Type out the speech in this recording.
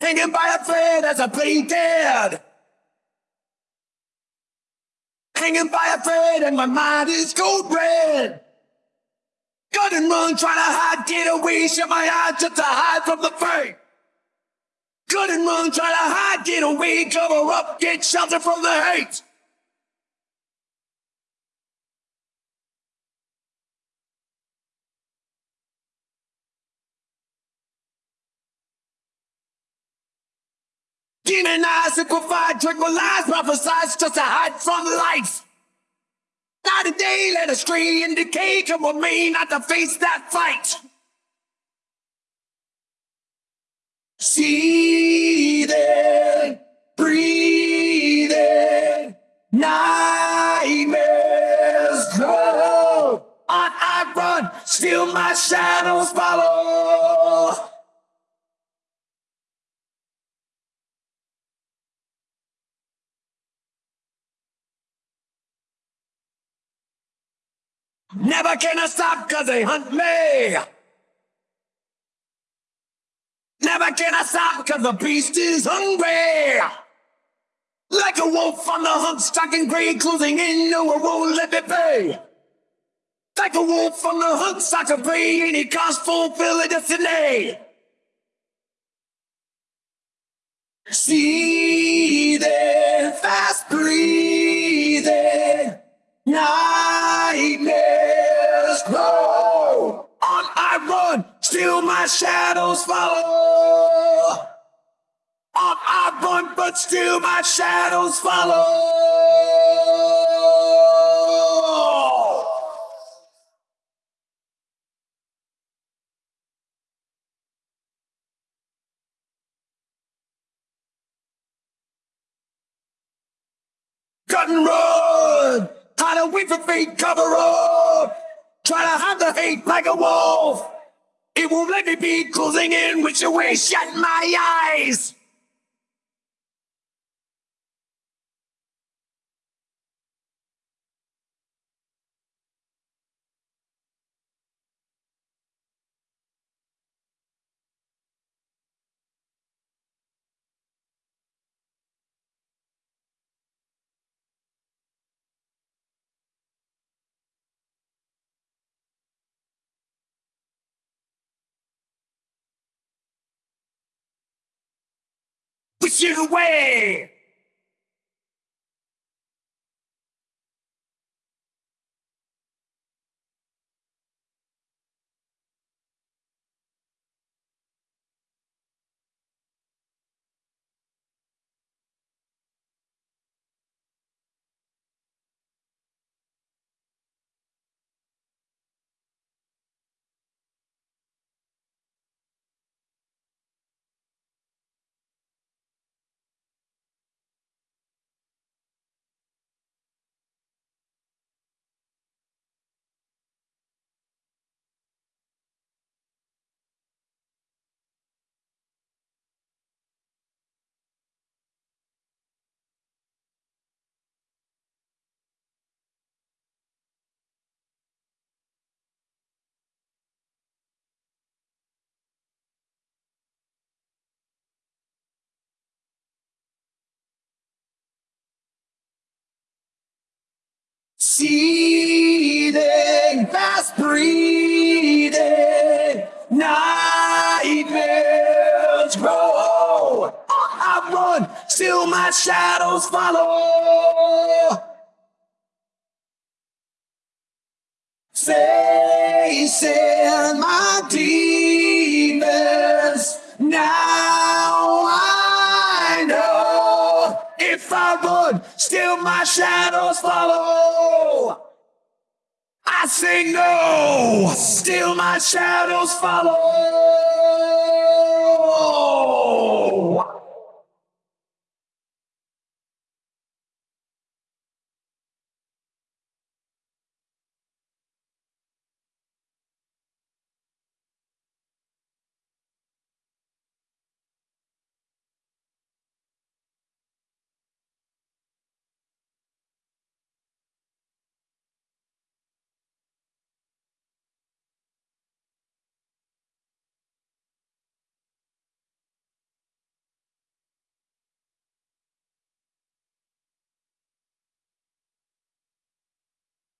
Hanging by a thread as I play dead. Hanging by a thread and my mind is cold red. Gun and run, trying to hide, get away, shut my eyes just to hide from the pain. Gun and run, trying to hide, get away, cover up, get shelter from the hate. Demonized, liquefied, tranquilized, prophesized just to hide from life. Night and day, let us stray and decay, come with me not to face that fight. Seething, breathing, nightmares grow. On I run, still my shadows follow. Never can I stop cause they hunt me. Never can I stop cause the beast is hungry. Like a wolf on the hunt, stalking gray, closing in, no one won't let me be. Like a wolf on the hunt, stalking prey, any cost fulfill a destiny. Seething, fast breathing, nightmares still my shadows follow. On I run, but still my shadows follow. Cut and run! Hide away from fate, cover up! Try to hide the hate like a wolf! It won't let me be closing in with your way, shut my eyes! Push it away! Seething, fast breathing, nightmares grow. I run, still my shadows follow. Facing my demons, now I know. If I run, still my shadows follow. Say no, still my shadows follow.